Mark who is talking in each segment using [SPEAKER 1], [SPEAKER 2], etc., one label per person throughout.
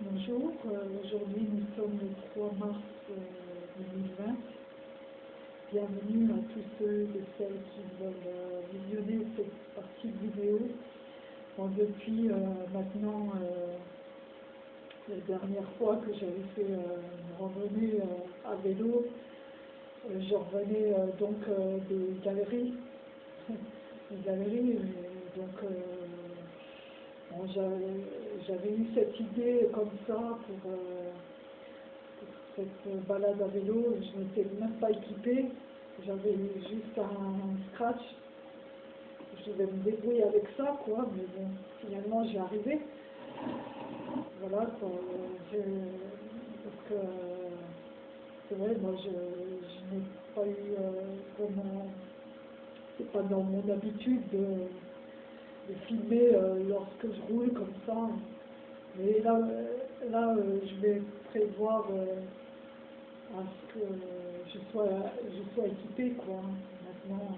[SPEAKER 1] Bonjour, euh, aujourd'hui nous sommes le 3 mars euh, 2020. Bienvenue à tous ceux et celles qui veulent euh, visionner cette partie vidéo. Depuis euh, maintenant euh, la dernière fois que j'avais fait euh, une randonnée euh, à vélo, euh, je revenais euh, donc euh, des galeries, des galeries, donc euh, j'avais eu cette idée comme ça pour, euh, cette balade à vélo, je n'étais même pas équipée, j'avais juste un scratch, je devais me débrouiller avec ça, quoi, mais bon, finalement j'y arrivé. Voilà, que c'est vrai, moi je, je n'ai pas eu euh, vraiment, c'est pas dans mon habitude de, filmer euh, lorsque je roule comme ça. Mais là, euh, là euh, je vais prévoir à ce que je sois, je sois équipée, quoi. Maintenant,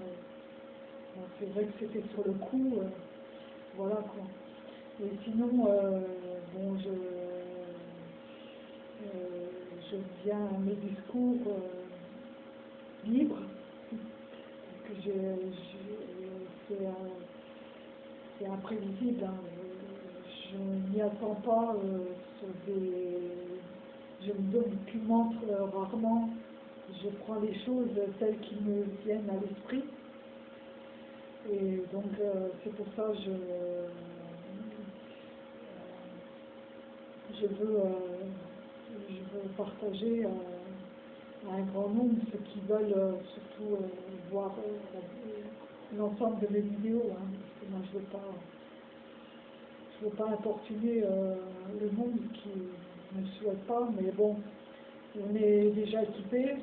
[SPEAKER 1] c'est vrai que c'était sur le coup, voilà, quoi. Et sinon, bon, je, je viens à mes discours libres, c'est imprévisible. hein. Je, n'y attends pas euh. Je me documente rarement. Je prends les choses telles qu'ils me viennent à l'esprit. Et donc, euh, c'est pour ça que je, je, veux, euh, je veux partager à un grand nombre ceux qui veulent surtout voir l'ensemble de mes vidéos. hein, je ne veux pas je veux pas importuner euh, le monde qui ne souhaite pas, mais bon, on est déjà équipé,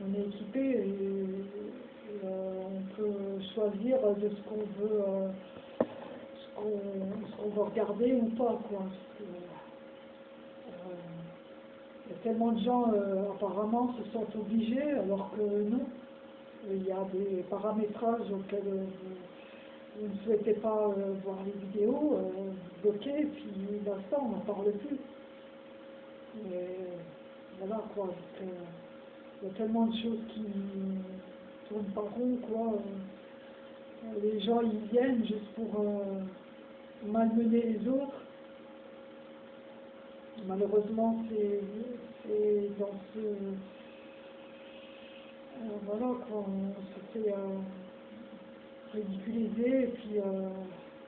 [SPEAKER 1] on est équipé et, euh, on peut choisir de ce qu'on veut, euh, ce qu'on veut regarder ou pas, quoi. Il y a tellement de gens apparemment se sentent obligés, alors que non. Il y a des paramétrages auxquels vous, ne souhaitez pas euh, voir les vidéos, euh, vous bloquez, puis on n'en parle plus. Et voilà quoi, que, il y a tellement de choses qui tournent pas rond, quoi. Euh, Les gens, ils viennent juste pour euh, malmener les autres. Malheureusement, c'est dans ce... euh, voilà, quoi, on euh, ridiculiser, et puis euh,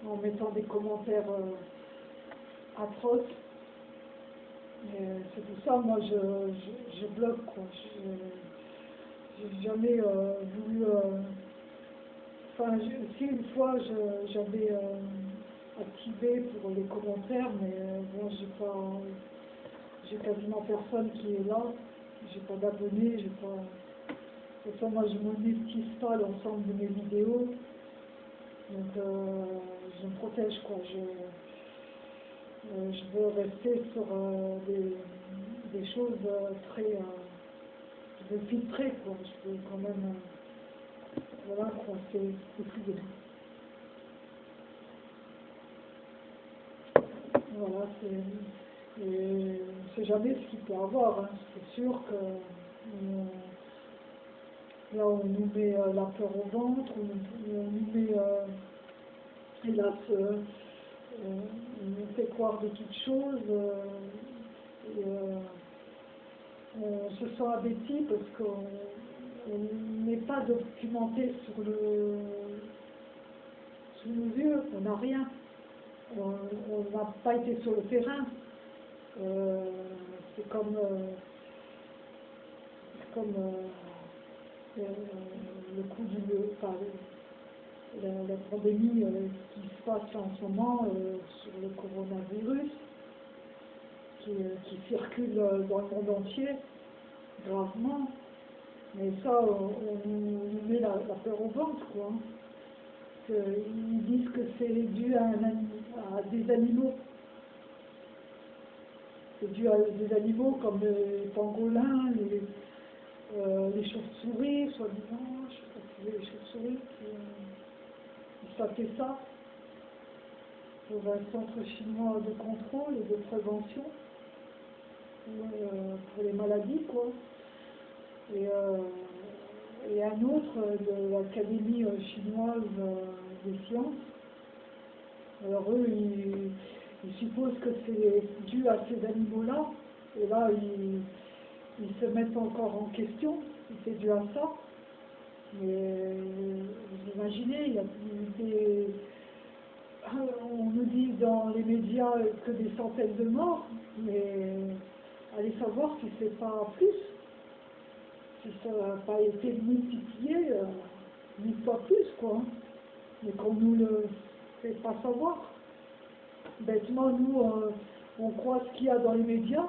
[SPEAKER 1] en mettant des commentaires euh, atroces. Euh, c'est pour ça, moi, je, je, bloque, quoi. Je n'ai jamais euh, voulu... euh, Enfin, je- si une fois, j'avais euh, activé pour les commentaires, mais euh, bon, j'ai pas... J'ai quasiment personne qui est là. J'ai pas d'abonnés, j'ai pas... De toute façon, moi, je monétise pas l'ensemble de mes vidéos. Donc, euh, je me protège, quoi. Je, euh, je veux rester sur euh, des, des choses très... veux filtrer, quoi. Je veux quand même... voilà, quoi. C'est plus. Voilà, c'est... Et on ne sait jamais ce qu'il peut avoir. hein. C'est sûr que... Là, on nous met euh, la peur au ventre, on, on nous met, euh, hélas, euh, on nous fait croire de toutes choses. on se sent abaissé parce qu'on on n'est pas documenté sur le sous nos yeux, on n'a rien. On n'a pas été sur le terrain. C'est comme, comme euh, le coup du, enfin, la, pandémie qui se passe en ce moment euh, sur le coronavirus, qui, euh, circule dans le monde entier, gravement. Mais ça, on, met la, peur au ventre, quoi. hein. Ils disent que c'est dû à, un à des animaux. C'est dû à des animaux comme les pangolins, les, euh, les chauves-souris, soi-disant, je sais pas si les chauves-souris qui euh, ça pour un centre chinois de contrôle et de prévention. euh, pour les maladies, quoi. Et, euh, et un autre de l'Académie chinoise des sciences. Alors eux, ils, ils supposent que c'est dû à ces animaux-là, et là, ils, ils se mettent encore en question c'est dû à ça. Mais vous imaginez, il a des, on nous dit dans les médias que des centaines de morts, mais allez savoir si c'est pas plus, si ça n'a pas été multiplié, euh, ni pas plus, quoi. Mais qu'on nous le fait pas savoir. Bêtement, nous, euh, on croit ce qu'il y a dans les médias,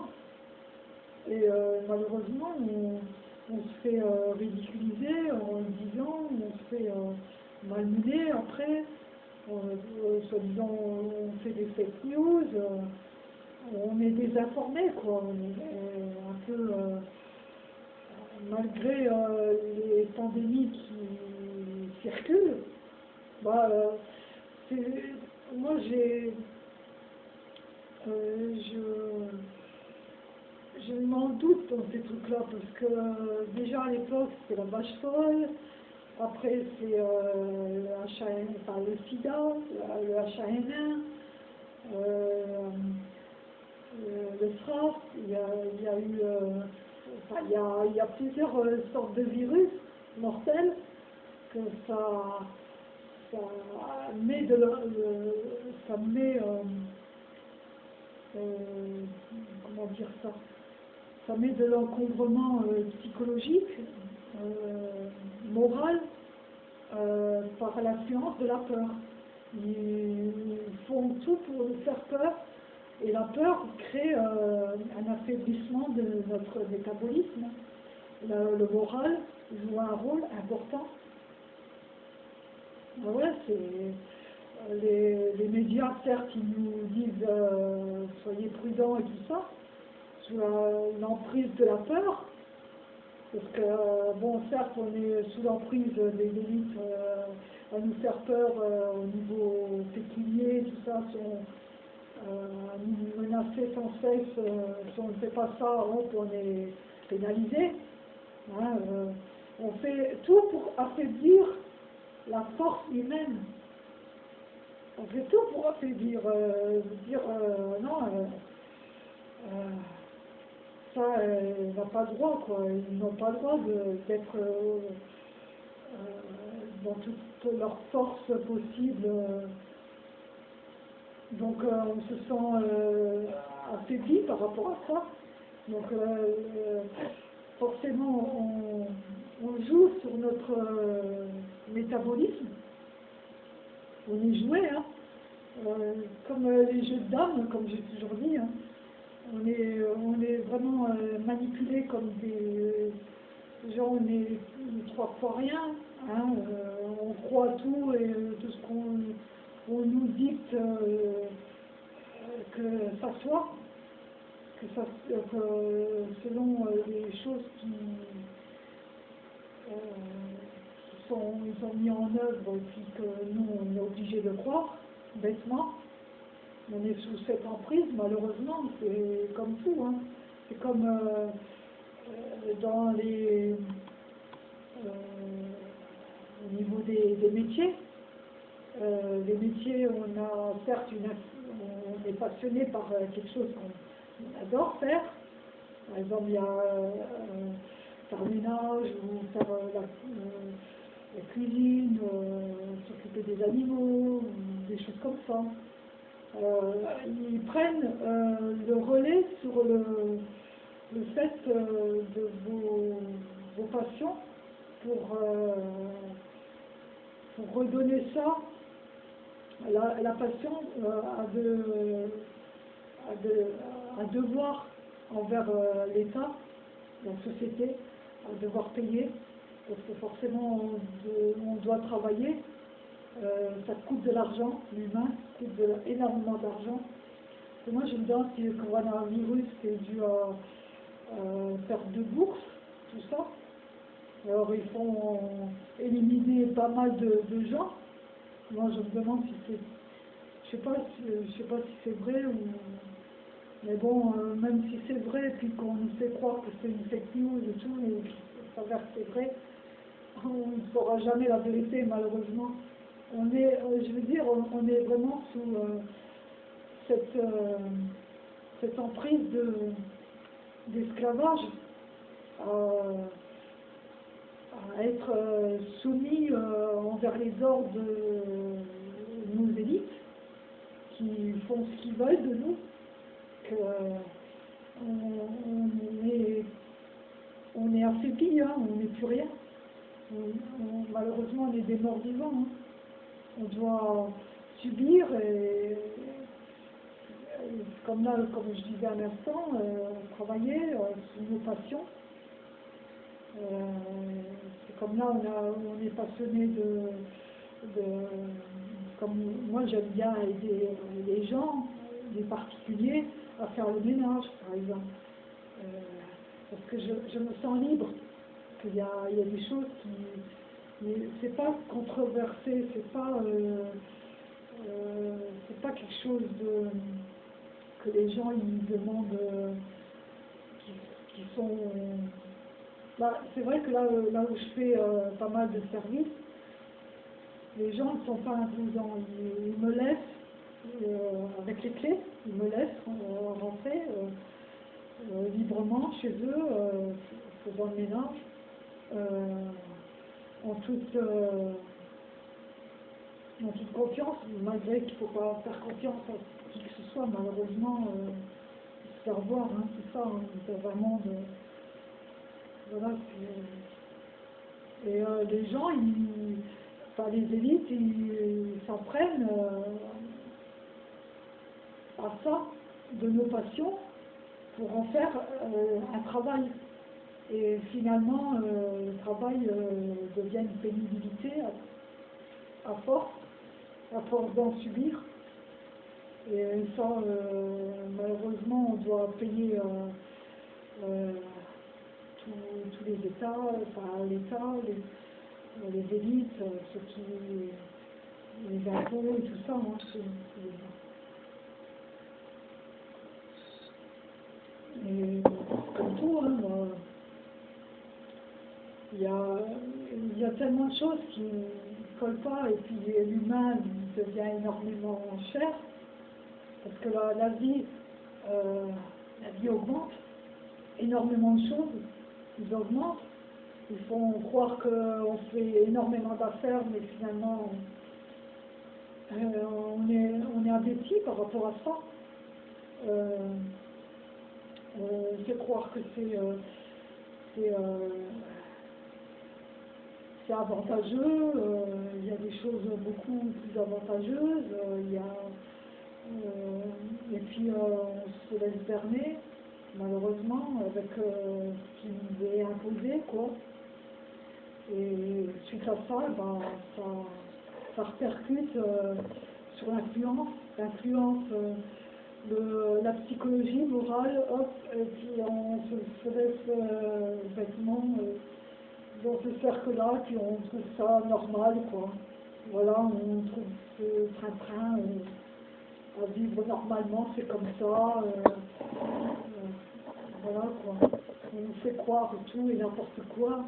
[SPEAKER 1] et euh, malheureusement, on, se fait euh, ridiculiser en disant, on se fait euh, malmener après, soi-disant on fait des fake news, on est désinformé, quoi. On est un peu, malgré les pandémies qui circulent, bah, moi j'ai, je je m'en doute dans ces trucs-là, parce que euh, déjà à l'époque, c'était la vache folle, après c'est euh, le, sida, le H1N1, euh, le SRAS, il y a, eu, il, y a, plusieurs sortes de virus mortels que ça met de ça met, comment dire ça, ça met de l'encombrement euh, psychologique, euh, moral, euh, par la science de la peur. Ils font tout pour nous faire peur, et la peur crée un affaiblissement de notre métabolisme. Le, moral joue un rôle important. Ben c'est les, les, médias, certes, ils nous disent soyez prudents et tout ça, l'emprise de la peur, parce que, bon, certes, on est sous l'emprise des élites euh, à nous faire peur euh, au niveau pécunier, tout ça, sont euh, menacer sans cesse, si on ne fait pas ça, on est pénalisé. Hein, on fait tout pour affaiblir la force humaine. On fait tout pour affaiblir, dire non ça euh, n'a pas le droit, quoi. Ils n'ont pas le droit d'être euh, euh, dans toute leur force possible. Donc on se sent affaibli par rapport à ça. Donc forcément on, on, joue sur notre métabolisme. On est joué, hein. comme les jeux de dames, comme j'ai toujours dit. Hein on est, on est vraiment euh, manipulé comme des gens, on est trois fois rien, hein, euh, on croit tout et tout ce qu'on nous dicte euh, que ça soit, que ça, selon les choses qui, sont, ils ont mis en œuvre et puis que nous on est obligé de croire, bêtement on est sous cette emprise, malheureusement, c'est comme tout. Hein. C'est comme euh, euh, dans les. Euh, au niveau des, métiers. les métiers, on a certes. On est passionné par quelque chose qu'on adore faire. Par exemple, il y a faire ménage ou faire la, la cuisine, s'occuper des animaux, des choses comme ça. Euh, ils prennent euh, le relais sur le, fait euh, de vos, passions pour, redonner ça. La, passion de, devoir envers l'État, la société, à devoir payer, parce que forcément on doit travailler euh, ça coûte de l'argent, l'humain coûte énormément d'argent. moi, je me demande si le coronavirus est dû à, perte de bourse, tout ça. Alors, ils font éliminer pas mal de, gens. Moi, je me demande si c'est. Je sais je sais pas si c'est vrai ou. Mais bon, euh, même si c'est vrai, puis qu'on nous fait croire que c'est une fake news et tout, et que ça s'avère que c'est vrai, on ne saura jamais la vérité, malheureusement. On est, euh, je veux dire, on, est vraiment sous euh, cette, euh, cette emprise de, d'esclavage, à, être soumis envers les ordres de nos élites, qui font ce qu'ils veulent de nous, que on, est, on est hein, on n'est plus rien. Malheureusement, on est des morts vivants. hein. On doit subir et, comme là, comme je disais à l'instant, euh, travailler euh, sur nos passions. Euh, c'est comme là, on, a, on est passionné de, de- comme moi j'aime bien aider les gens, les particuliers, à faire le ménage, par exemple. Euh, parce que je, je me sens libre, qu'il y a, il y a des choses qui... C'est pas controversé, c'est pas... euh, euh, c'est pas quelque chose de, que les gens ils demandent, euh, qui, sont... Bah, c'est vrai que là, euh, là où je fais euh, pas mal de services, les gens ne sont pas imposants. Ils, ils me laissent, avec les clés, ils me laissent rentrer librement chez eux, faisant le ménage, en toute... euh, en toute confiance, malgré qu'il ne faut pas faire confiance à qui que ce soit, malheureusement, euh, se faire voir, c'est ça, hein, c'est vraiment de... Voilà, c'est... Et euh, les gens, ils, enfin les élites, ils s'en prennent euh, à ça, de nos passions, pour en faire euh, un travail. Et finalement, euh, le travail euh, devient une pénibilité à, force, à force d'en subir. Et ça, euh, malheureusement, on doit payer tous, les États, enfin l'État, les, élites, ceux qui, les impôts et tout ça, hein, Et tout, hein, moi, il y a, il y a tellement de choses qui ne collent pas et puis l'humain devient énormément cher parce que la, la vie, euh, la vie augmente, énormément de choses, ils augmentent. Ils font croire qu'on fait énormément d'affaires, mais finalement, euh, on est, on est par rapport à ça. Euh, on fait croire que c'est euh, avantageux, euh, il y a des choses beaucoup plus avantageuses, euh, il y a, euh, et puis on se laisse berner, malheureusement, avec ce qui nous est imposé, quoi. Et suite à ça, ben, ça, ça répercute euh, sur l'influence, l'influence euh, de la psychologie morale, hop, et puis on se, se laisse euh, bêtement dans ce cercle-là, puis on trouve ça normal, quoi. Voilà, on trouve ce train-train euh, à vivre normalement, c'est comme ça. euh, euh, voilà, quoi. On nous fait croire tout et n'importe quoi,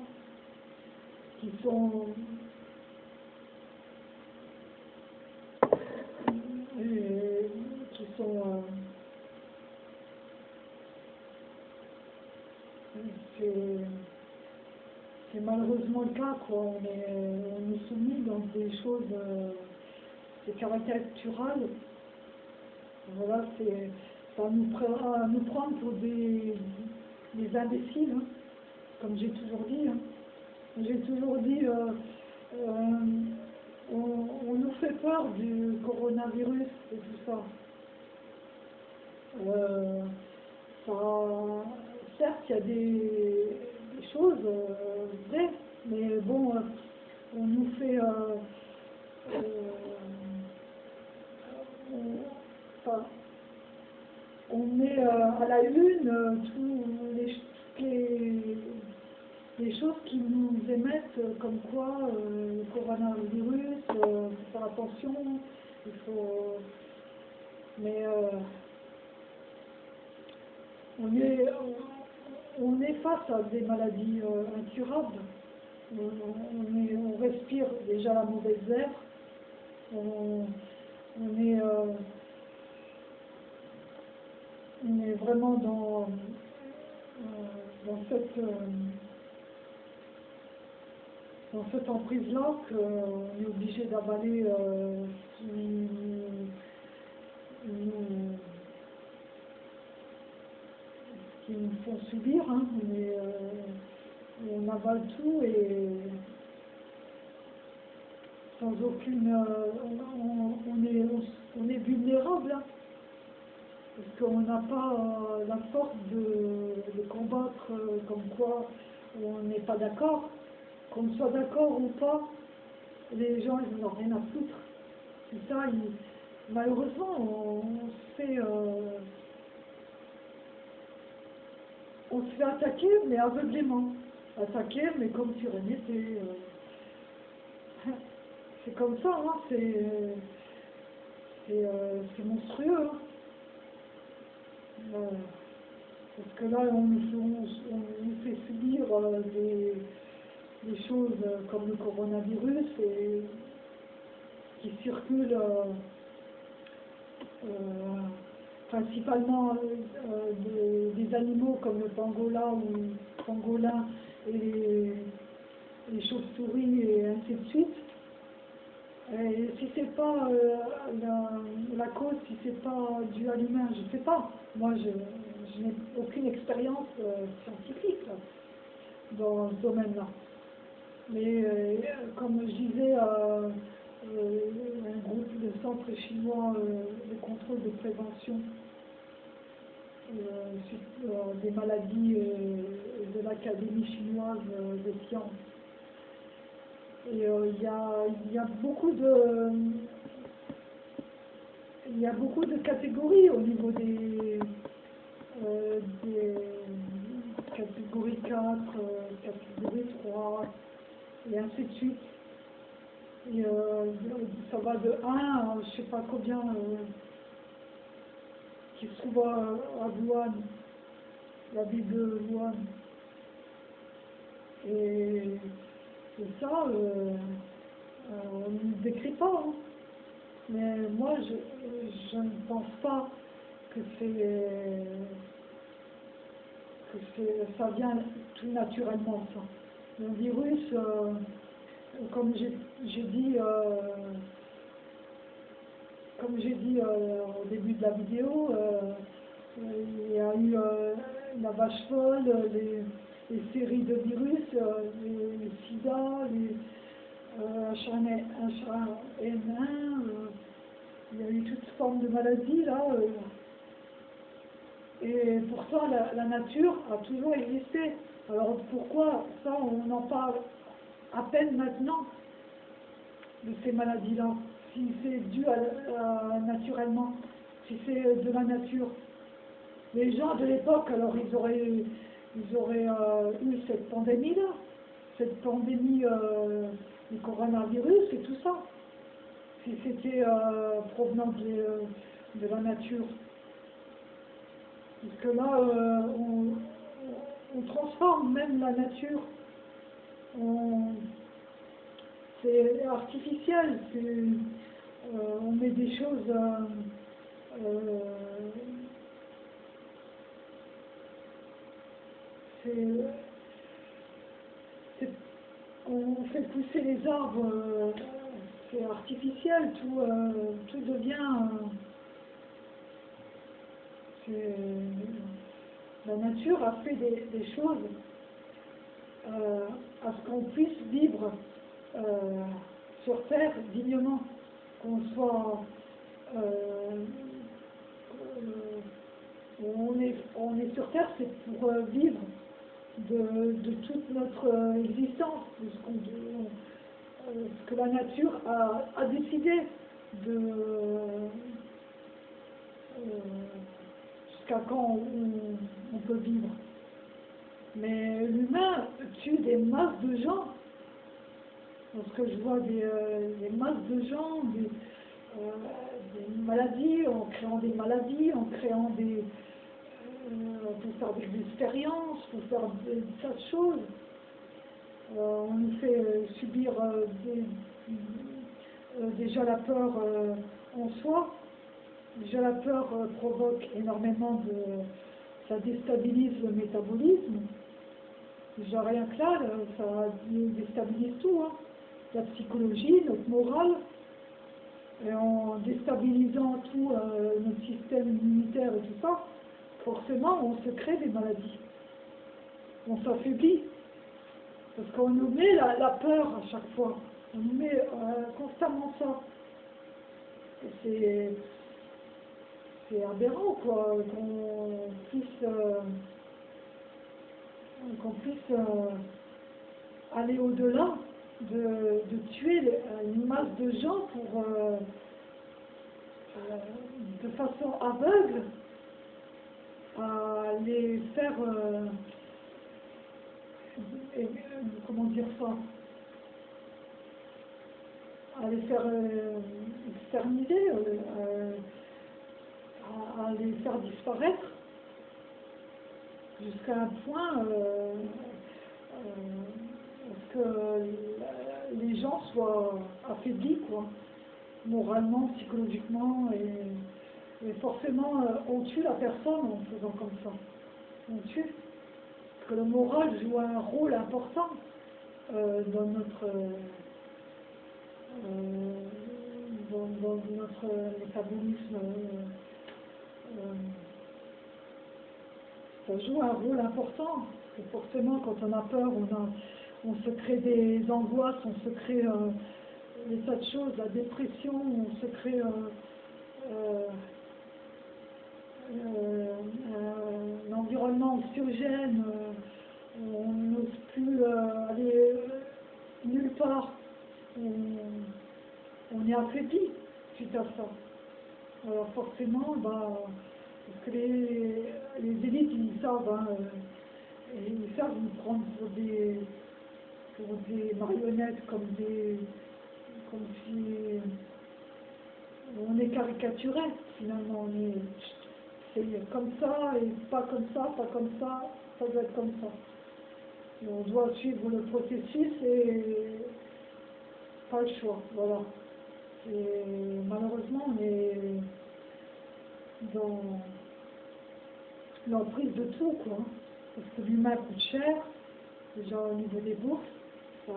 [SPEAKER 1] qui sont qui sont c'est malheureusement le cas quoi on est on est soumis dans des choses euh, c'est caricatural voilà c'est ça nous prend nous prendre pour des des imbéciles hein, comme j'ai toujours dit hein. j'ai toujours dit euh, euh, on, on nous fait peur du coronavirus et tout ça. Euh, ça certes, il y a des, euh, mais bon, euh, on nous fait... euh, on, met à la une euh, tous les, toutes les, choses qui nous émettent comme quoi le coronavirus, euh, faut faire attention, il faut... Mais on est, est face à des maladies euh, incurables. On, respire déjà la mauvaise air. On, est, euh, on est vraiment dans, euh, cette dans cette emprise-là qu'on est obligé d'avaler ce qui nous, subir, hein, mais euh, on avale tout et sans aucune... Euh, on, est, on, est vulnérable, hein, parce qu'on n'a pas euh, la force de, combattre comme quoi on n'est pas d'accord. Qu'on soit d'accord ou pas, les gens, ils n'ont rien à foutre. C'est ça, malheureusement, on, se fait... on se fait attaquer, mais aveuglément. Attaquer, mais comme si rien n'était. Euh, c'est comme ça, hein, c'est euh, monstrueux. Hein. Euh, parce que là, on, nous fait subir des, des, choses comme le coronavirus et, qui circulent principalement euh, des, animaux comme le pangolin ou pangolin et les, chauves-souris et ainsi de suite. Si c'est pas euh, la, cause, si c'est pas dû à l'humain, je ne sais pas. Moi, je, n'ai aucune expérience euh, scientifique dans ce domaine-là. Mais comme je disais, un groupe de centres chinois de contrôle de prévention euh, euh, des maladies euh, de l'Académie chinoise des sciences. Et il y a, beaucoup de il y a beaucoup de catégories au niveau des, catégories 4, catégorie 3, et ainsi de suite. Et ça va de 1 à je ne sais pas combien qui se trouve à, Wuhan, la ville de Wuhan. Et, ça, euh, euh, on ne décrit pas. Hein. Mais moi, je, ne pense pas que c'est que ça vient tout naturellement, ça. Le virus, euh, comme j'ai dit, comme j'ai dit euh, au début de la vidéo, euh, il y a eu euh, la vache folle, les, séries de virus, les, sida, les H1N1, il y a eu toutes formes de maladies là. et pourtant, la, la, nature a toujours existé. Alors pourquoi ça, on en parle à peine maintenant de ces maladies-là si c'est dû à, naturellement, si c'est de la nature. Les gens de l'époque, alors ils auraient, ils auraient euh, eu cette pandémie-là, cette pandémie euh, du coronavirus et tout ça, si c'était euh, provenant de, de, la nature. Parce que là, on, transforme même la nature. C'est artificiel, euh, on met des choses euh, euh, on fait pousser les arbres, c'est artificiel, tout, tout devient... la nature a fait des, choses à ce qu'on puisse vivre sur Terre dignement qu'on soit euh, on, est, sur Terre, c'est pour euh, vivre de, toute notre euh, existence, de ce, que la nature a, décidé de jusqu'à quand on, peut vivre. Mais l'humain tue des masses de gens parce que je vois des, euh, masses de gens, euh, des, maladies, en créant des maladies, en créant des... Euh, pour faire des expériences, faut faire des tas de choses. On nous fait subir des- déjà la peur en soi. Déjà la peur provoque énormément de... ça déstabilise le métabolisme. Déjà rien que là, ça déstabilise tout. hein. La psychologie, notre morale. Et en déstabilisant tout euh, notre système immunitaire et tout ça, forcément on se crée des maladies. On s'affaiblit. Parce qu'on nous met la, peur à chaque fois. On nous met euh, constamment ça. C'est aberrant quoi, qu'on puisse, euh, qu'on puisse euh, aller au-delà de, de tuer les- une masse de gens pour, euh, euh, de façon aveugle, à les faire, euh, euh, comment dire ça, à les faire euh, exterminer, euh, euh, à, à les faire disparaître, jusqu'à un point euh, euh, que les gens soient affaiblis, quoi, moralement, psychologiquement, et, forcément, euh, on tue la personne en faisant comme ça. On tue. Parce que le moral joue un rôle important dans notre dans notre métabolisme. Euh, euh, ça joue un rôle important. Parce que forcément, quand on a peur, on, se crée des angoisses, on se crée euh, des tas de choses, la dépression, on se crée euh, euh, euh, un environnement anxiogène, euh, on n'ose plus euh, aller nulle part, on, on est affaibli suite à ça. Alors forcément, bah, parce que les, les élites, ils savent, hein, euh, ils savent nous prendre pour des, pour des marionnettes, comme des, comme si on est caricaturé finalement. On est, c'est comme ça et pas comme ça, pas comme ça, ça doit être comme ça. Et on doit suivre le processus et pas le choix, voilà. Malheureusement, est dans l'emprise de tout, quoi. Parce que l'humain coûte cher, déjà au niveau des bourses, ça,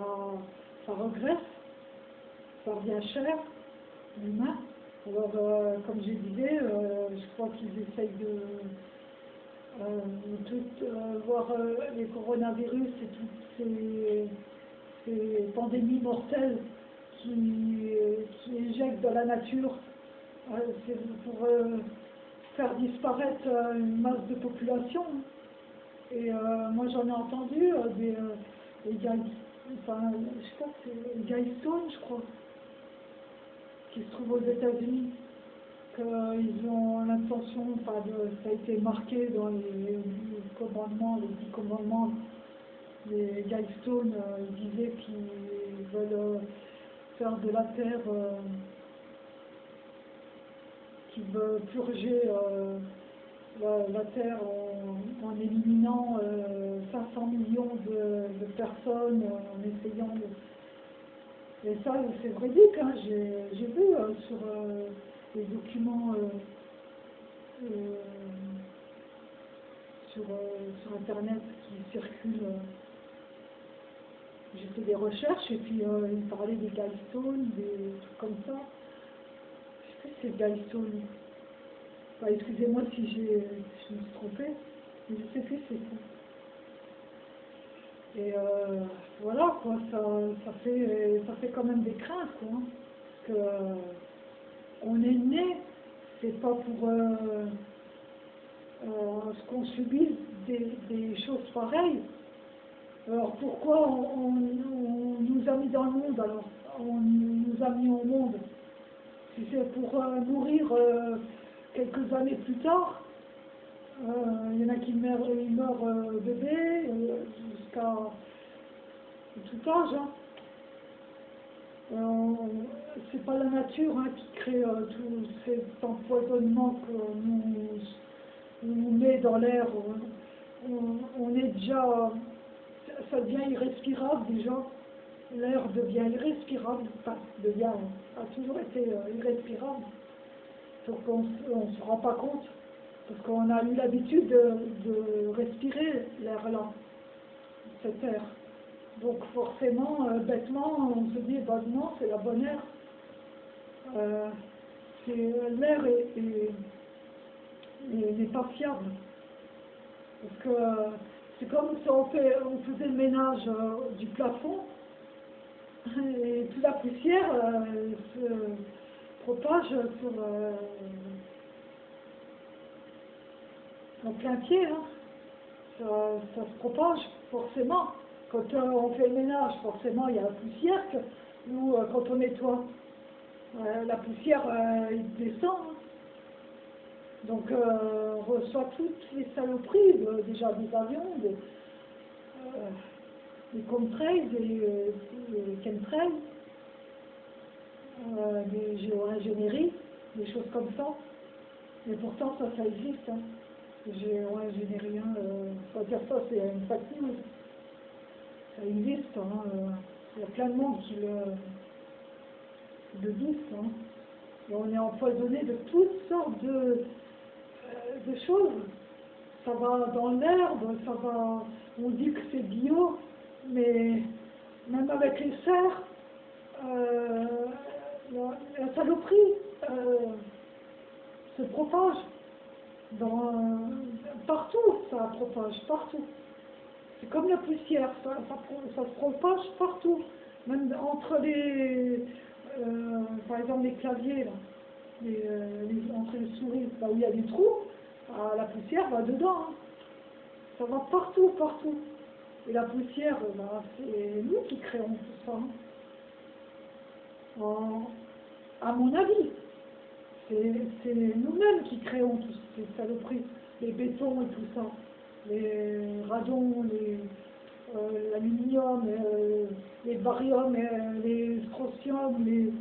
[SPEAKER 1] ça regresse, ça revient cher, l'humain. Alors, euh, comme je disais, euh, je crois qu'ils essayent de, euh, euh, voir les coronavirus et toutes ces, pandémies mortelles qui, qui éjectent dans la nature. C'est pour faire disparaître euh, une masse de population. Et euh, moi, j'en ai entendu euh, des, euh, des enfin, je je crois, qui se trouve aux États-Unis, qu'ils ont l'intention, enfin, de- ça a été marqué dans les, commandements, les dix commandements, les Guystone disaient qu'ils veulent faire de la terre, euh, qu'ils veulent purger euh, la, terre en, éliminant euh, 500 millions de, personnes, euh, en essayant de... Et ça, c'est véridique, hein, j'ai vu euh, sur euh, les documents euh, euh, sur, euh, sur Internet qui circulent. euh, j'ai fait des recherches et puis euh, ils parlaient des gallstones, des trucs comme ça. C'est gallstone. Enfin, Excusez-moi si je me suis trompée, mais je sais plus c'est ça. Et euh, voilà, quoi, ça, ça, fait, ça fait quand même des craintes, quoi. hein, que euh, on est né, c'est pas pour euh, ce qu'on subisse des, choses pareilles. Alors pourquoi on, on- on nous a mis dans le monde alors? On nous a mis au monde c'est pour euh, mourir euh, quelques années plus tard, euh, il y en a qui meurent, ils meurent bébés jusqu'à tout âge. Hein. Euh, c'est pas la nature hein, qui crée tout cet empoisonnement qu'on nous, nous met dans l'air. on est déjà, ça devient irrespirable déjà. L'air devient irrespirable, enfin, devient, a toujours été euh, irrespirable. Donc on ne se rend pas compte, parce qu'on a eu l'habitude de, respirer l'air là, cet air. Donc forcément, euh, bêtement, on se dit, bah non, c'est la bonne air. Euh, l'air est- est- est- n'est pas fiable. Parce que c'est comme si on, fait, on faisait le ménage du plafond et toute la poussière euh, se propage sur, euh, plein pied. hein. Ça, ça se propage forcément. Quand euh, on fait le ménage, forcément, il y a la poussière. Que, nous, euh, quand on nettoie, la poussière, il descend. hein. Donc, on reçoit toutes les saloperies, déjà des avions, contrails, des, euh, des chemtrails, euh, des géo-ingénieries, des choses comme ça. Mais pourtant, ça, ça existe. Hein. Géo-ingénierie, hein, euh, faut dire ça, c'est une news. Ça existe. hein, euh, Il y a plein de monde qui le, qui le hein. Et on est empoisonné de toutes sortes de, euh, de choses. Ça va dans l'herbe, ça va. On dit que c'est bio, mais même avec les serres, euh, la, saloperie euh, se propage. Dans, partout, ça propage, partout. C'est comme la poussière, ça, se propage partout. Même entre les, euh, par exemple, les claviers, entre les souris, là où il y a des trous, ah, la poussière va dedans. hein. Ça va partout, partout. Et la poussière, bah, c'est nous qui créons tout ça. En- à mon avis, c'est nous-mêmes qui créons toutes ces saloperies, les bétons et tout ça, les radons, les, euh, l'aluminium, euh, les bariums, les strontium, les,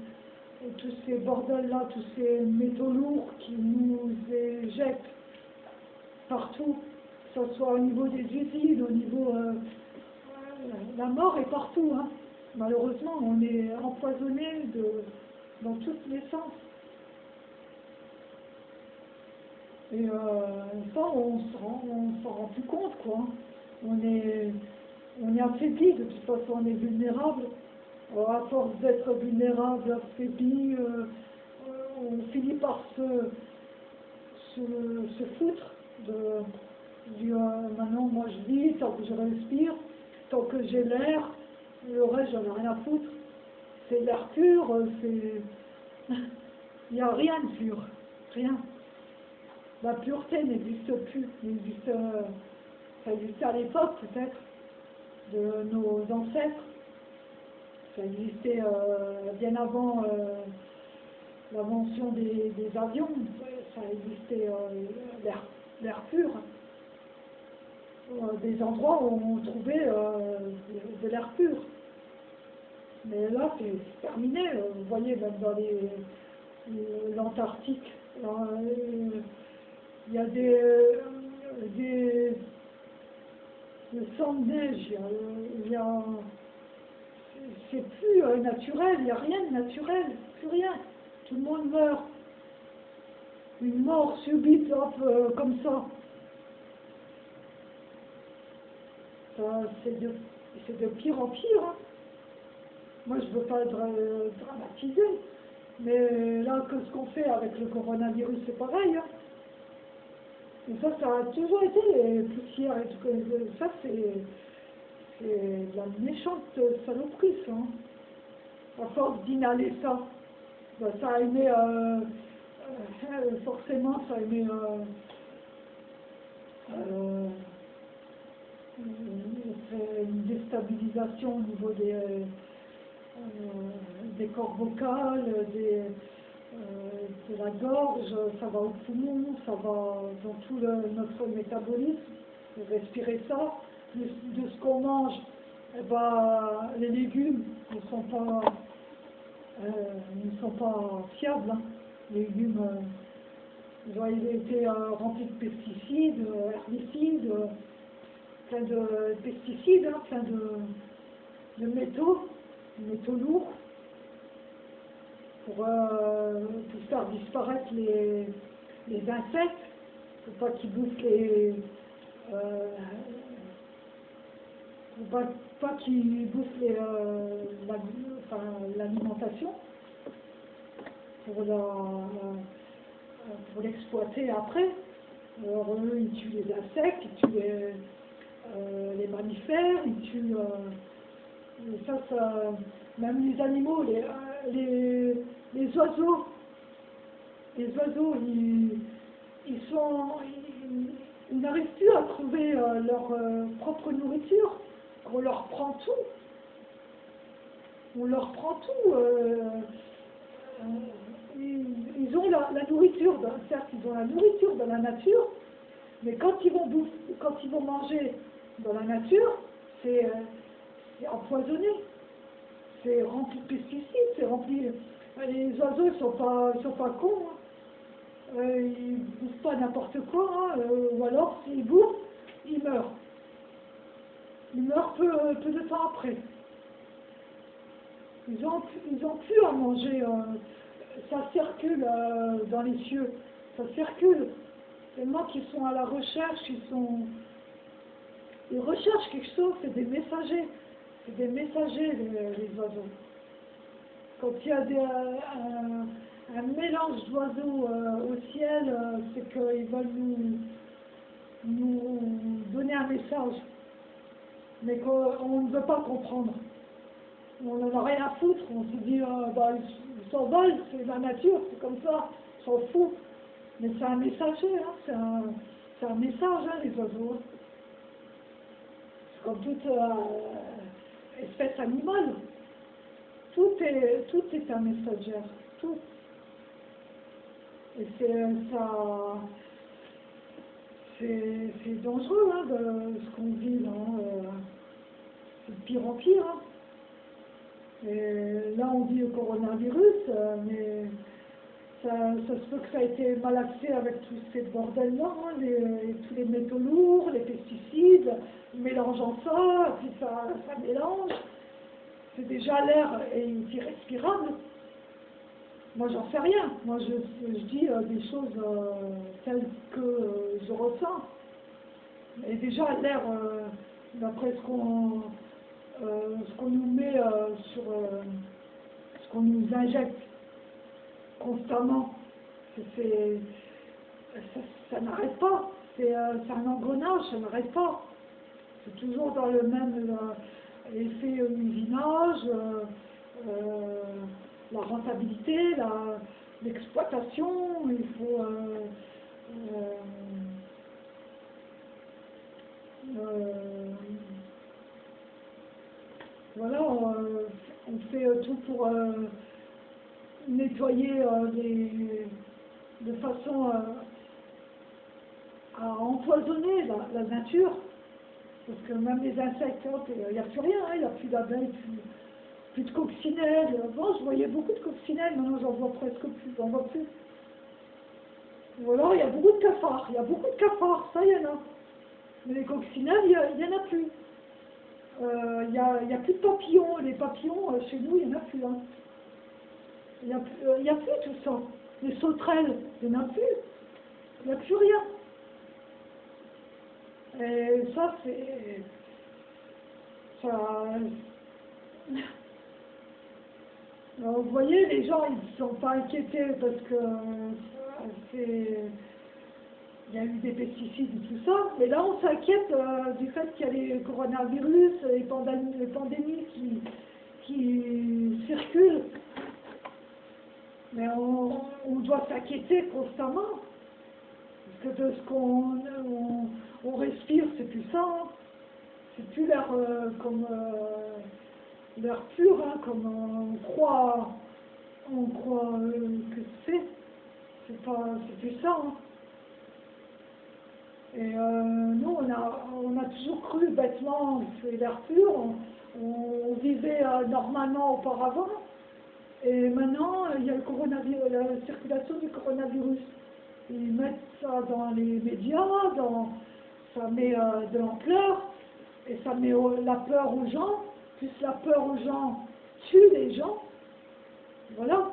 [SPEAKER 1] et tous ces bordels-là, tous ces métaux lourds qui nous éjectent partout, que ce soit au niveau des usines, au niveau... euh, la mort est partout, hein. malheureusement, on est empoisonné dans tous les sens. Et euh, ça, rend, on s'en rend plus compte, quoi. On est, on est affaibli, de toute façon, on est vulnérable. À force d'être vulnérable, affaibli, euh, euh, on finit par se, se, se foutre de, maintenant, moi je vis, tant que je respire, tant que j'ai l'air, le reste, j'en ai rien à foutre. C'est l'air pur, c'est... Il n'y a rien de pur, rien. La pureté n'existe plus, n'existe, ça existait à l'époque peut-être de nos ancêtres. Ça existait euh, bien avant euh, l'invention des, des avions, ça existait euh, l'air pur. Euh, des endroits où on trouvait euh, de, l'air pur. Mais là, c'est terminé. euh, Vous voyez, même dans l'Antarctique, il y a des, des, des de neige, il y a, c'est plus naturel, il n'y a rien de naturel, plus rien. Tout le monde meurt. Une mort subite, hop, comme ça. C'est de, pire en pire. hein. Moi, je ne veux pas dra- dramatiser, mais là, que ce qu'on fait avec le coronavirus, c'est pareil. hein. Et ça, ça a toujours été les poussières et tout. Ça, c'est de la méchante saloperie, ça. hein. À force d'inhaler ça, ben, ça a aimé, euh, euh, forcément, ça a aimé euh, une déstabilisation au niveau des, euh, vocales, des, euh, de la gorge, ça va au poumon, ça va dans tout notre métabolisme, respirer ça, de, ce qu'on mange, eh ben, les légumes ne sont pas, euh, ne sont pas fiables. hein. Les légumes, euh, ils ont été euh, remplis de pesticides, euh, herbicides, euh, plein de pesticides, hein, plein de, de métaux, métaux lourds, pour, euh, pour faire disparaître les, les insectes, pour pas qu'ils bouffent les... Euh, pour pas, pas qu'ils bouffent euh, l'alimentation, pour la- la- pour l'exploiter après. Alors eux, ils tuent les insectes, ils tuent les, euh, les mammifères, ils tuent... euh, même les animaux, les, euh, les, oiseaux, les oiseaux, ils, ils sont, ils, n'arrivent plus à trouver euh, leur euh, propre nourriture. On leur prend tout. On leur prend tout. euh, euh, ils, ont la, nourriture, certes, ils ont la nourriture dans la nature, mais quand ils vont bouffer, quand ils vont manger dans la nature, c'est euh, c'est empoisonné, c'est rempli de pesticides, c'est rempli. Les oiseaux ne sont pas, sont pas cons. hein. Euh, ils bouffent pas n'importe quoi, hein, euh, ou alors s'ils bouffent, ils meurent. Ils meurent peu, peu de temps après. Ils ont, ils ont plus à manger. euh, ça circule euh, dans les cieux. Ça circule. Tellement qu'ils sont à la recherche, ils sont. Ils recherchent quelque chose, c'est des messagers. C'est des messagers, les, oiseaux. Quand il y a un, un mélange d'oiseaux euh, au ciel, euh, c'est qu'ils veulent nous, nous donner un message. Mais qu'on ne veut pas comprendre. On n'en a rien à foutre. On se dit, euh, bah, ils ils s'envolent, c'est la nature, c'est comme ça, on s'en fout. Mais c'est un messager, hein, c'est un, un message, hein, les oiseaux. Comme toute euh, espèce animale. Tout est, tout est un messager, tout. Et c'est ça. C'est c'est dangereux, hein, de ce qu'on vit là. euh, c'est de pire en pire. hein. Et là, on dit le coronavirus, euh, mais ça, se peut que ça a été mal axé avec tous ces bordels-là, hein, les- tous les métaux lourds, les pesticides, mélangeant ça, puis ça, mélange. C'est déjà l'air est irrespirable. Moi, j'en sais rien. Moi, je, dis euh, des choses euh, telles que euh, je ressens. Et déjà, l'air, euh, d'après ce qu'on euh, nous met euh, sur euh, ce qu'on nous injecte constamment, ça, n'arrête pas. C'est euh, c'est un engrenage, ça n'arrête pas. C'est toujours dans le même euh, effet euh, usinage, euh, la rentabilité, l'exploitation, il faut... voilà, on, fait tout pour nettoyer euh, de façon euh, à empoisonner la, nature. Parce que même les insectes, il n'y a plus rien, hein, il n'y a plus d'abeilles, plus, de coccinelles. Bon, je voyais beaucoup de coccinelles, maintenant j'en vois presque plus, j'en vois plus. Ou alors il y a beaucoup de cafards, il y a beaucoup de cafards, ça y en a. Mais les coccinelles, il n'y en a plus. Euh, Il n'y a, plus de papillons. Les papillons, euh, chez nous, il n'y en a plus. hein. Il n'y a, euh, a plus tout ça. Les sauterelles, il n'y en a plus. Il n'y a plus rien. Et ça, c'est... Ça... Alors, vous voyez, les gens, ils ne sont pas inquiétés parce que euh, c'est... Il y a eu des pesticides et tout ça, mais là on s'inquiète euh, du fait qu'il y a les coronavirus, les pandémies, les pandémies qui circulent. Mais on, on doit s'inquiéter constamment, parce que de ce qu'on on, respire, c'est plus ça. hein. C'est plus l'air euh, comme euh, l'air pur, hein, comme on croit, on croit euh, que c'est. C'est pas, c'est plus ça. hein. Et nous, on a, on a toujours cru bêtement c'est l'air pur. On, vivait normalement auparavant. Et maintenant, il y a le coronavirus, la circulation du coronavirus. Ils mettent ça dans les médias, ça met euh, de l'ampleur. et ça met la peur aux gens, plus la peur aux gens tue les gens. Voilà.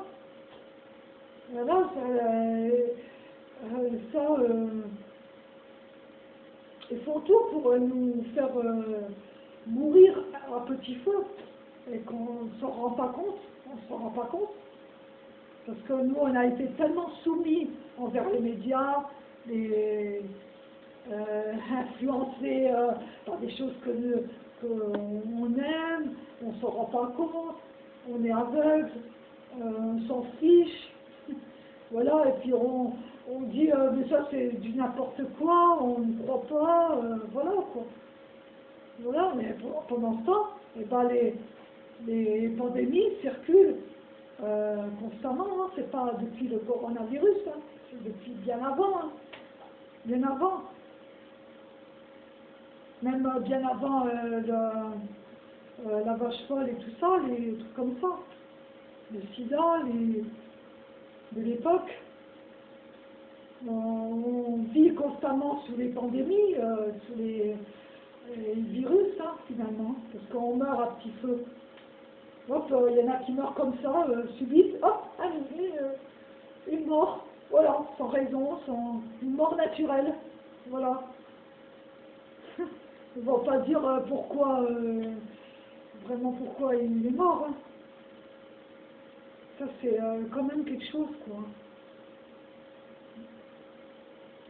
[SPEAKER 1] Voilà, ça, euh, ça ils font tout pour nous faire mourir à petit feu et qu'on ne s'en rend pas compte, on ne s'en rend pas compte. Parce que nous, on a été tellement soumis envers les médias, euh, influencés euh, par des choses que qu'on aime, on ne s'en rend pas compte, on est aveugle, euh, on s'en fiche. voilà, et puis on, on dit, mais ça c'est du n'importe quoi, on ne croit pas, voilà quoi. Voilà, mais pendant ce temps, eh ben, les, les pandémies circulent euh, constamment, hein. c'est pas depuis le coronavirus, hein. c'est depuis bien avant, hein. bien avant. Même euh, bien avant euh, la vache folle et tout ça, les trucs comme ça. Le sida, les, de l'époque. On, vit constamment sous les pandémies, sous les, les virus, finalement, parce qu'on meurt à petit feu. Hop, euh, il y en a qui meurent comme ça, euh, subite, hop, allez, euh, une mort, voilà, sans raison, sans une mort naturelle, voilà. ne va pas dire pourquoi, vraiment pourquoi il est mort. Hein. Ça c'est quand même quelque chose, quoi.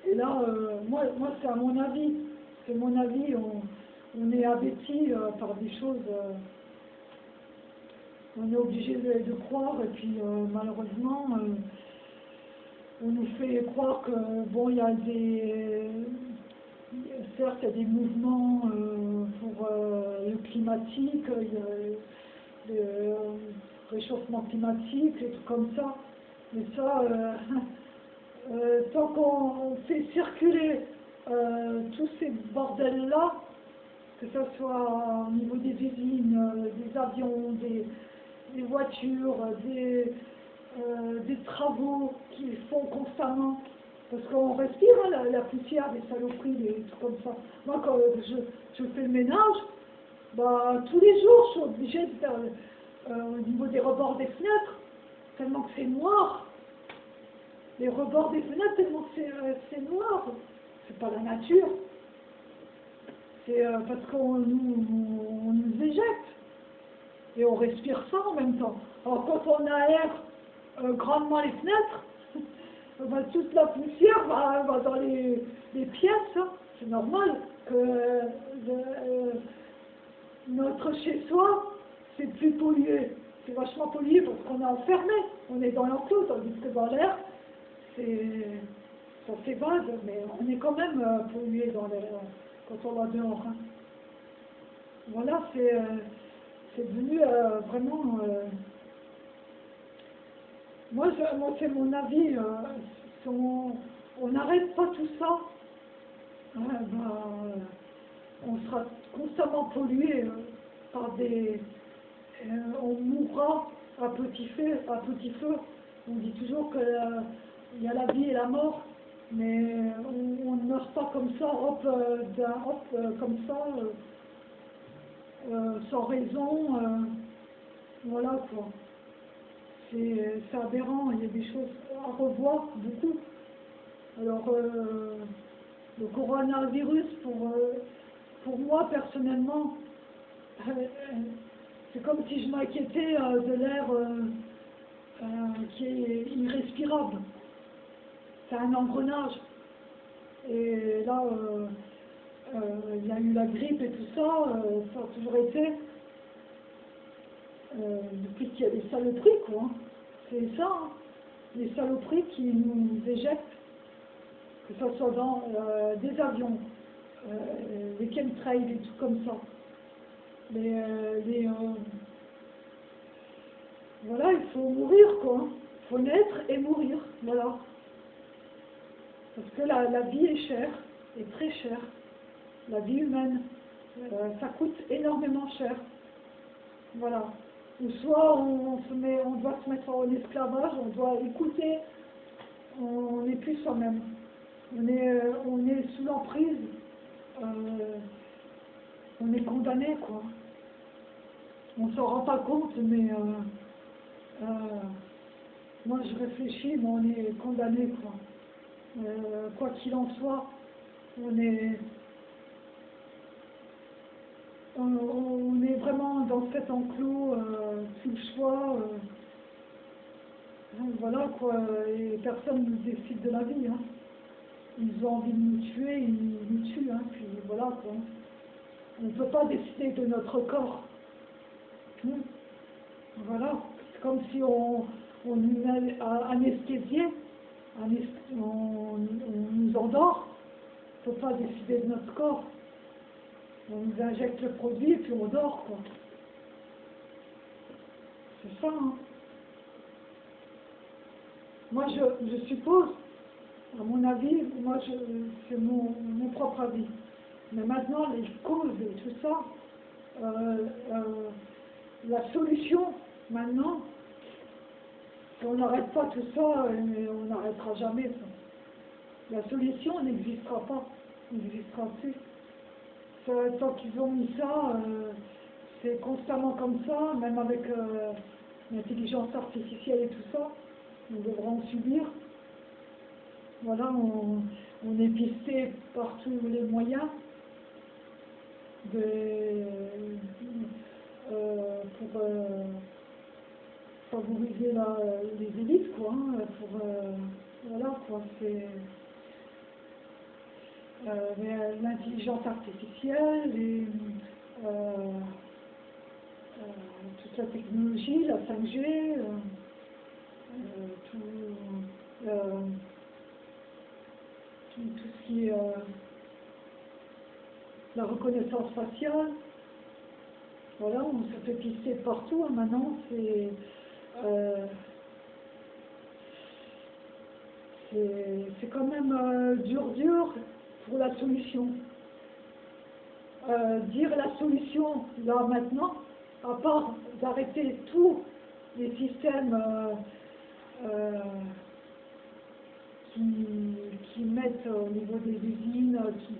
[SPEAKER 1] Et là, moi, moi c'est à mon avis, c'est mon avis, on, on est abattu par des choses on est obligé de, croire et puis euh, malheureusement euh, on nous fait croire que bon il y a des certes il y a des mouvements euh, pour le climatique, il y a le réchauffement climatique, et tout comme ça, mais ça tant qu'on fait circuler tous ces bordels là, que ce soit au niveau des usines, des avions, des, des voitures, des, euh, des travaux qu'ils font constamment. Parce qu'on respire hein, la, poussière des saloperies, des trucs comme ça. Moi, quand je, je fais le ménage, bah, tous les jours, je suis obligée de faire euh, au niveau des rebords des fenêtres, tellement que c'est noir. Les rebords des fenêtres, tellement que c'est euh, noir. C'est pas la nature. C'est parce qu'on nous, nous éjecte et on respire ça en même temps. Alors quand on aère euh, grandement les fenêtres, toute la poussière va, dans les, pièces, hein. c'est normal que euh, notre chez-soi, c'est plus pollué. C'est vachement pollué parce qu'on est enfermé, on est dans l'enclos, tandis que dans l'air, ça s'évade, mais on est quand même euh, pollué dans quand on va dehors. Hein. Voilà, c'est c'est devenu euh, vraiment... Euh, moi, moi c'est mon avis. Euh, on n'arrête pas tout ça. Ben, on sera constamment pollué par des... on mourra à petit feu. À petit feu. On dit toujours qu'il y a la vie et la mort, mais on, ne meurt pas comme ça, hop, hop comme ça. Euh, sans raison, euh, voilà quoi. C'est aberrant, il y a des choses à revoir, beaucoup. Alors, euh, le coronavirus, pour, pour moi personnellement, c'est comme si je m'inquiétais de l'air qui est irrespirable. C'est un engrenage. Et là, il y a eu la grippe et tout ça, euh, ça a toujours été, euh, depuis qu'il y a des saloperies, quoi. C'est ça, hein. les saloperies qui nous éjectent, que ce soit dans des avions, les chemtrails et tout comme ça. Les, voilà, il faut mourir, quoi. Il faut naître et mourir, voilà. Parce que la, la vie est chère, est très chère la vie humaine. Euh, ça coûte énormément cher. Voilà. Ou soit on, se met, on doit se mettre en esclavage, on doit écouter, on n'est plus soi-même. On est, euh, on est sous l'emprise. Euh, on est condamné, quoi. On s'en rend pas compte, mais moi je réfléchis, mais on est condamné, quoi. Quoi qu'il en soit, on est, on, on est vraiment dans cet enclos, euh, sous le choix. euh, voilà quoi, et personne ne décide de la vie. Hein. Ils ont envie de nous tuer, ils nous tuent, hein, puis voilà quoi. On ne peut pas décider de notre corps. Hmm. Voilà, c'est comme si on, on nous anesthésiait, anes- on, on nous endort. On ne peut pas décider de notre corps. On nous injecte le produit et puis on dort quoi. C'est ça, hein. Moi, je, suppose, à mon avis, moi, c'est mon, mon propre avis. Mais maintenant, les causes et tout ça, euh, euh, la solution, maintenant, si on n'arrête pas tout ça, on n'arrêtera jamais ça. La solution n'existera pas, n'existera plus. Ça, tant qu'ils ont mis ça, euh, c'est constamment comme ça, même avec euh, l'intelligence artificielle et tout ça nous devrons subir. Voilà, on, est pisté par tous les moyens euh, pour euh, favoriser la- les élites, quoi. hein, pour, euh, voilà, quoi, c'est euh, l'intelligence artificielle et euh, euh, toute la technologie, la 5G. euh, euh, tout, euh, tout, ce qui est euh, la reconnaissance faciale. Voilà, on se fait pister partout. hein, Maintenant, c'est euh, quand même euh, dur, dur pour la solution. Euh, dire la solution là maintenant, à part d'arrêter tous les systèmes euh, euh, qui, qui mettent au niveau des usines, qui,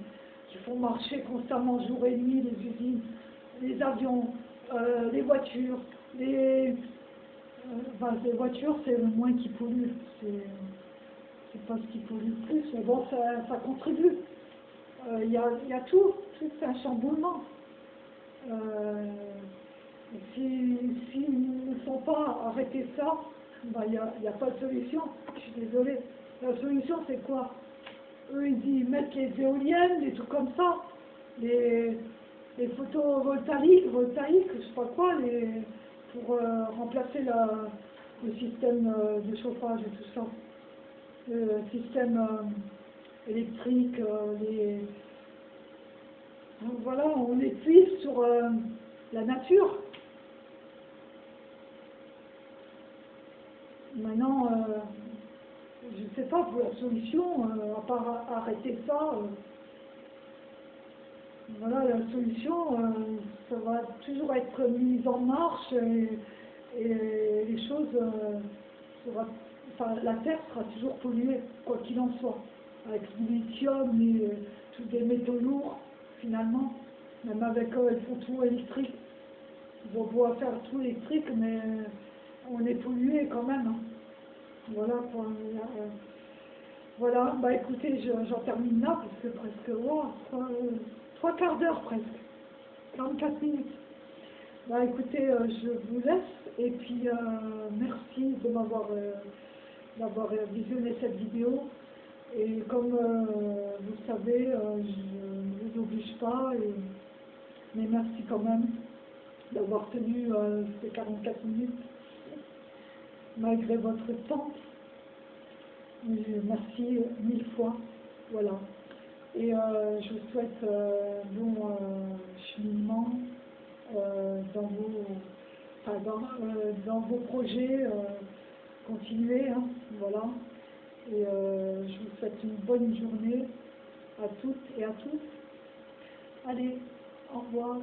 [SPEAKER 1] qui font marcher constamment jour et nuit les usines, les avions, les voitures, les, les voitures c'est le moins qui pollue, c'est c'est pas ce qui pollue le plus, mais bon ça, ça contribue. Euh, Il y, a, y a tout, tout un chamboulement. Euh, si, s'ils ne font pas arrêter ça, ben, il n'y a, y a pas de solution. Je suis désolée. La solution, c'est quoi? Eux, ils disent mettre les éoliennes, des trucs comme ça, les, les photovoltaïques, voltaïques, je sais pas quoi, les, pour euh, remplacer la, le système euh, de chauffage et tout ça. Le système euh, électrique, euh, les... Donc voilà, on épuise sur euh, la nature. Maintenant, je ne sais pas pour la solution, à part arrêter ça. voilà, la solution, ça va toujours être mis en marche et, les choses, euh, sera- enfin, la Terre sera toujours polluée, quoi qu'il en soit, avec le lithium et euh, tous des métaux lourds, finalement, même avec eux, ils font tout électrique. Ils vont pouvoir faire tout électrique, mais euh, on est pollué quand même. hein. Voilà, euh, voilà, bah écoutez, je- j'en termine là, parce que presque, wow, trois, euh, trois quarts d'heure presque, 44 minutes. Bah écoutez, je vous laisse, et puis merci de m'avoir d'avoir visionné cette vidéo. Et comme euh, vous le savez, euh, je ne vous oblige pas, et- mais merci quand même d'avoir tenu euh, ces 44 minutes malgré votre temps. Merci mille fois. Voilà. Et je vous souhaite euh, bon cheminement dans, vos, dans, dans vos projets. Continuez, hein, voilà. Et euh, je vous souhaite une bonne journée à toutes et à tous. Allez, au revoir.